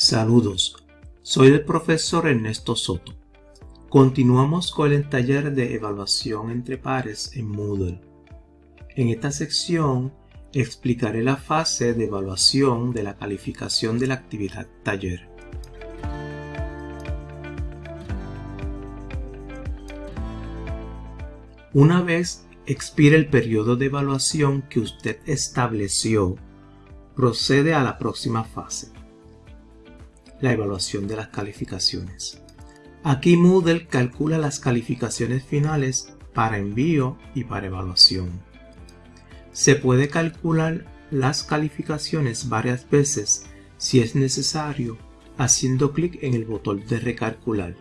Saludos, soy el profesor Ernesto Soto. Continuamos con el taller de evaluación entre pares en Moodle. En esta sección explicaré la fase de evaluación de la calificación de la actividad taller. Una vez expire el periodo de evaluación que usted estableció, procede a la próxima fase la evaluación de las calificaciones. Aquí Moodle calcula las calificaciones finales para envío y para evaluación. Se puede calcular las calificaciones varias veces si es necesario haciendo clic en el botón de recalcular.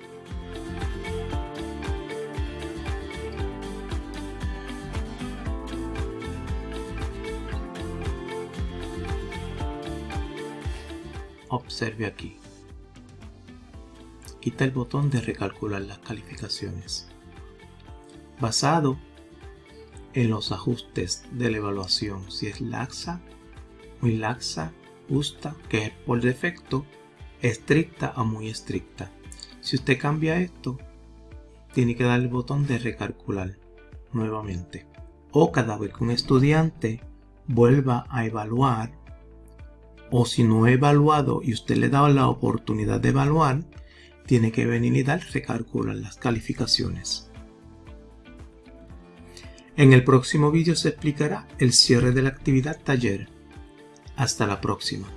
Observe aquí quita el botón de recalcular las calificaciones. Basado en los ajustes de la evaluación, si es laxa, muy laxa, justa, que es por defecto, estricta o muy estricta. Si usted cambia esto, tiene que dar el botón de recalcular nuevamente. O cada vez que un estudiante vuelva a evaluar, o si no ha evaluado y usted le da la oportunidad de evaluar, tiene que venir y dar recalcular las calificaciones. En el próximo vídeo se explicará el cierre de la actividad taller. Hasta la próxima.